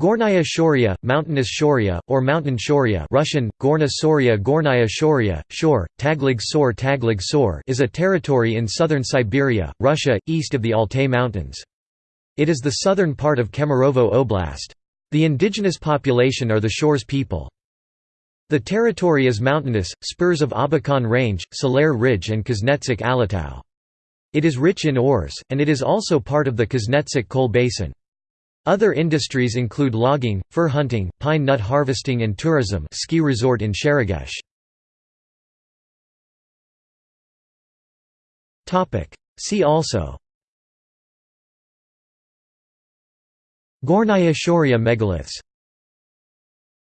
Gornaya Shoria, mountainous Shoria, or mountain Shoria Russian, Gorna Soria Gornaya Shoria, Shor, Taglig Sor Taglig Sor is a territory in southern Siberia, Russia, east of the Altai Mountains. It is the southern part of Kemerovo Oblast. The indigenous population are the Shors people. The territory is mountainous, spurs of Abakan Range, Salair Ridge and Kuznetsk Alatau. It is rich in ores, and it is also part of the Kuznetsk coal basin. Other industries include logging, fur hunting, pine nut harvesting and tourism ski resort in Sheregesh. See also Gornaya Shoria megaliths